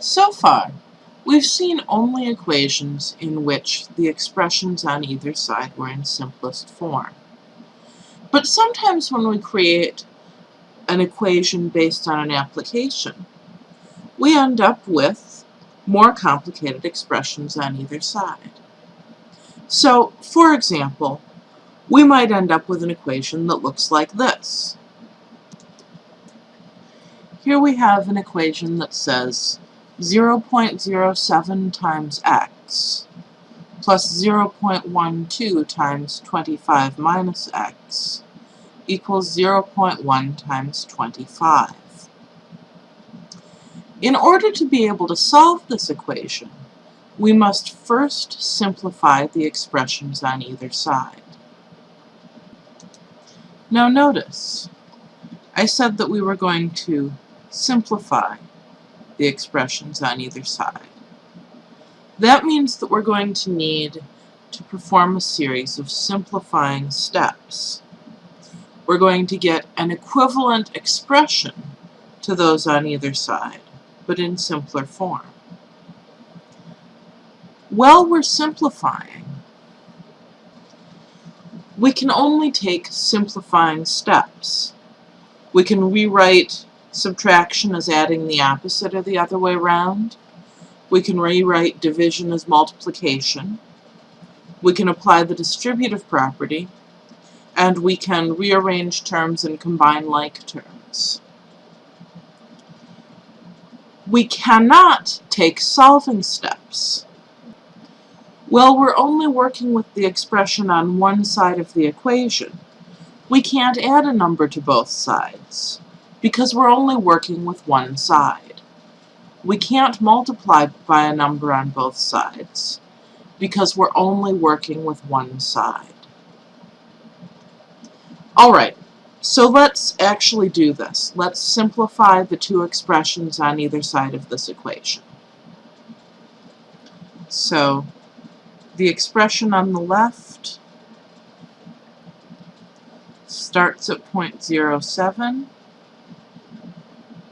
So far, we've seen only equations in which the expressions on either side were in simplest form. But sometimes when we create an equation based on an application, we end up with more complicated expressions on either side. So, for example, we might end up with an equation that looks like this. Here we have an equation that says 0.07 times x plus 0.12 times 25 minus x equals 0.1 times 25. In order to be able to solve this equation, we must first simplify the expressions on either side. Now notice, I said that we were going to simplify the expressions on either side. That means that we're going to need to perform a series of simplifying steps. We're going to get an equivalent expression to those on either side, but in simpler form. While we're simplifying, we can only take simplifying steps. We can rewrite subtraction is adding the opposite or the other way around. We can rewrite division as multiplication. We can apply the distributive property. And we can rearrange terms and combine like terms. We cannot take solving steps. Well, we're only working with the expression on one side of the equation. We can't add a number to both sides because we're only working with one side. We can't multiply by a number on both sides because we're only working with one side. Alright, so let's actually do this. Let's simplify the two expressions on either side of this equation. So, the expression on the left starts at 0.07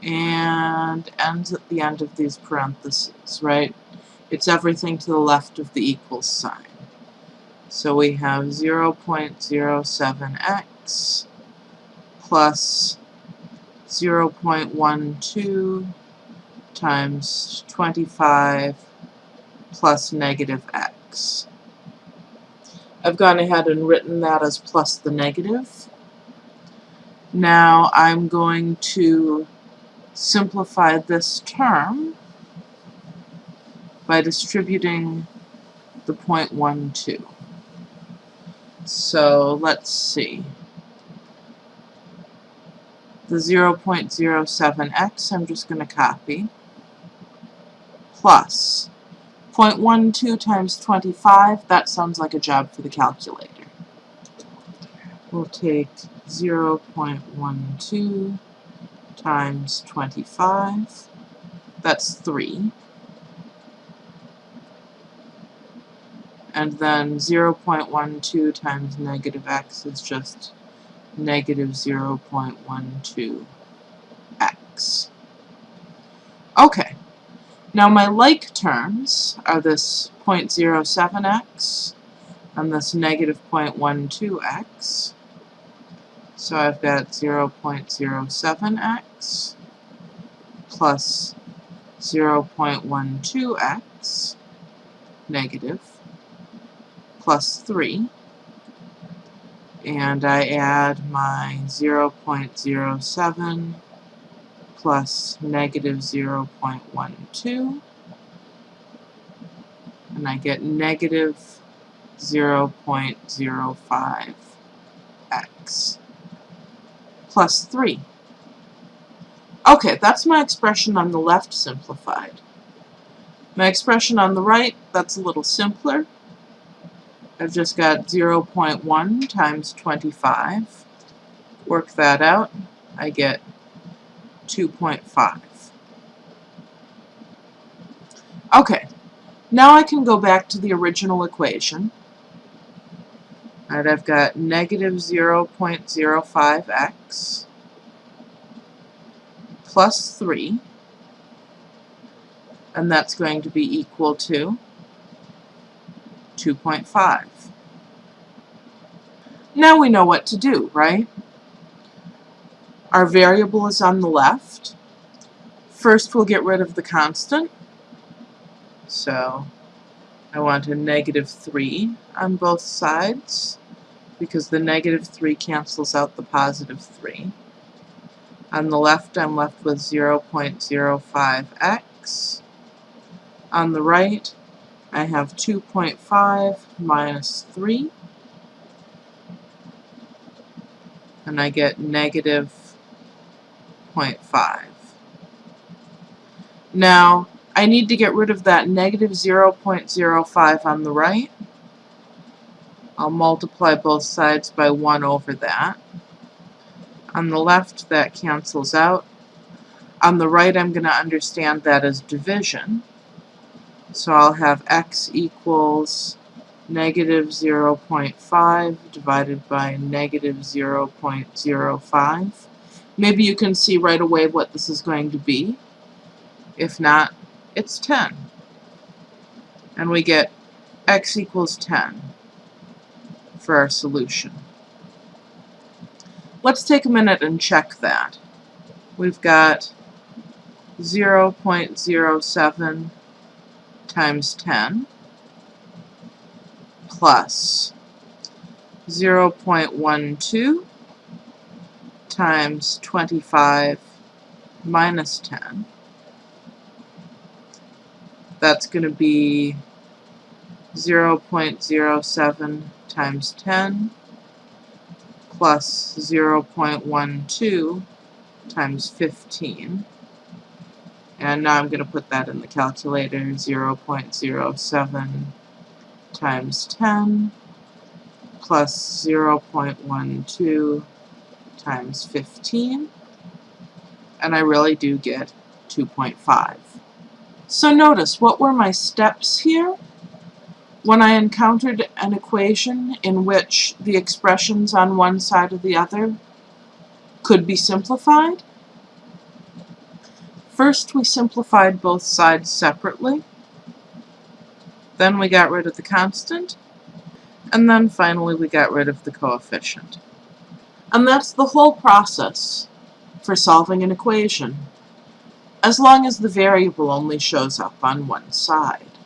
and ends at the end of these parentheses, right? It's everything to the left of the equals sign. So we have 0.07x plus 0.12 times 25 plus negative x. I've gone ahead and written that as plus the negative. Now I'm going to simplify this term by distributing the 0.12. So let's see. The 0.07x I'm just going to copy plus 0.12 times 25, that sounds like a job for the calculator. We'll take 0.12 times 25, that's 3. And then 0.12 times negative x is just negative 0.12x. Okay, now my like terms are this 0.07x and this negative 0.12x. So I've got 0.07x plus 0.12x negative plus 3 and I add my 0.07 plus negative 0.12 and I get negative 0.05x plus 3. Okay, that's my expression on the left simplified. My expression on the right, that's a little simpler. I've just got 0.1 times 25. Work that out. I get 2.5. Okay, now I can go back to the original equation. Right, I've got negative 0.05x plus 3 and that's going to be equal to 2.5. Now we know what to do, right? Our variable is on the left. First we'll get rid of the constant. So I want a negative 3 on both sides because the negative 3 cancels out the positive 3. On the left I'm left with 0.05x. On the right I have 2.5 minus 3 and I get negative 0.5. Now, I need to get rid of that negative 0.05 on the right. I'll multiply both sides by 1 over that. On the left, that cancels out. On the right, I'm going to understand that as division. So I'll have x equals negative 0.5 divided by negative 0.05. Maybe you can see right away what this is going to be. If not, it's 10. And we get x equals 10 for our solution. Let's take a minute and check that. We've got 0.07 times 10 plus 0.12 times 25 minus 10. That's going to be 0.07 times 10 plus 0.12 times 15. And now I'm going to put that in the calculator, 0.07 times 10 plus 0.12 times 15. And I really do get 2.5. So notice, what were my steps here? When I encountered an equation in which the expressions on one side or the other could be simplified, first we simplified both sides separately, then we got rid of the constant, and then finally we got rid of the coefficient. And that's the whole process for solving an equation, as long as the variable only shows up on one side.